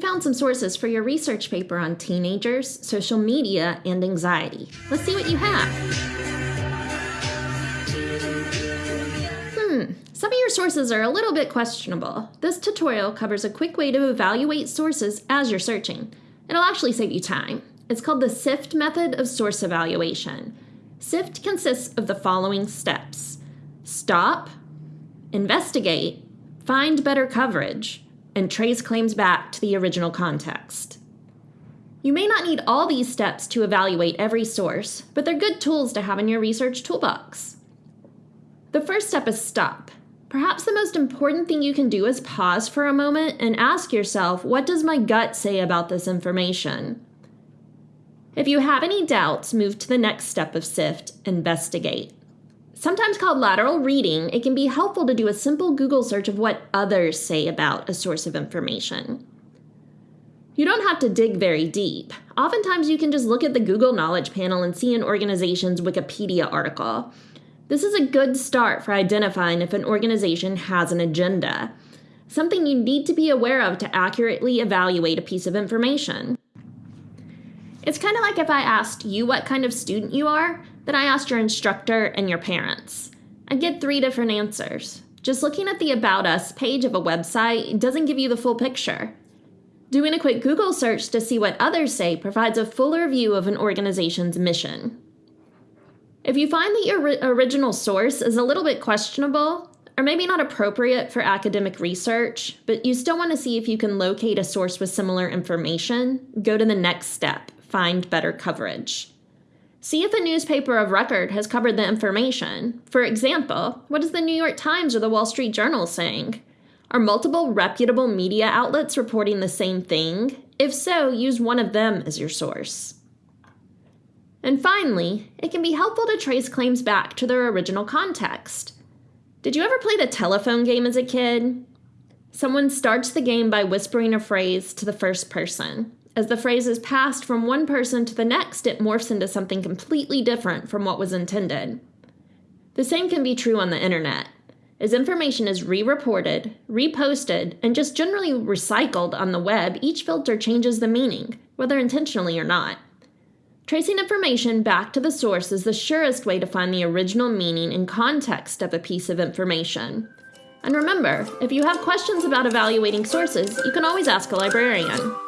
found some sources for your research paper on teenagers, social media, and anxiety. Let's see what you have. Hmm, some of your sources are a little bit questionable. This tutorial covers a quick way to evaluate sources as you're searching. It'll actually save you time. It's called the SIFT method of source evaluation. SIFT consists of the following steps stop, investigate, find better coverage, and trace claims back to the original context. You may not need all these steps to evaluate every source, but they're good tools to have in your research toolbox. The first step is stop. Perhaps the most important thing you can do is pause for a moment and ask yourself, what does my gut say about this information? If you have any doubts, move to the next step of SIFT, investigate. Sometimes called lateral reading, it can be helpful to do a simple Google search of what others say about a source of information. You don't have to dig very deep. Oftentimes, you can just look at the Google Knowledge Panel and see an organization's Wikipedia article. This is a good start for identifying if an organization has an agenda, something you need to be aware of to accurately evaluate a piece of information. It's kind of like if I asked you what kind of student you are, then I asked your instructor and your parents. I'd get three different answers. Just looking at the About Us page of a website doesn't give you the full picture. Doing a quick Google search to see what others say provides a fuller view of an organization's mission. If you find that your original source is a little bit questionable, or maybe not appropriate for academic research, but you still want to see if you can locate a source with similar information, go to the next step find better coverage. See if a newspaper of record has covered the information. For example, what is the New York Times or the Wall Street Journal saying? Are multiple reputable media outlets reporting the same thing? If so, use one of them as your source. And finally, it can be helpful to trace claims back to their original context. Did you ever play the telephone game as a kid? Someone starts the game by whispering a phrase to the first person. As the phrase is passed from one person to the next, it morphs into something completely different from what was intended. The same can be true on the internet. As information is re reported, reposted, and just generally recycled on the web, each filter changes the meaning, whether intentionally or not. Tracing information back to the source is the surest way to find the original meaning and context of a piece of information. And remember, if you have questions about evaluating sources, you can always ask a librarian.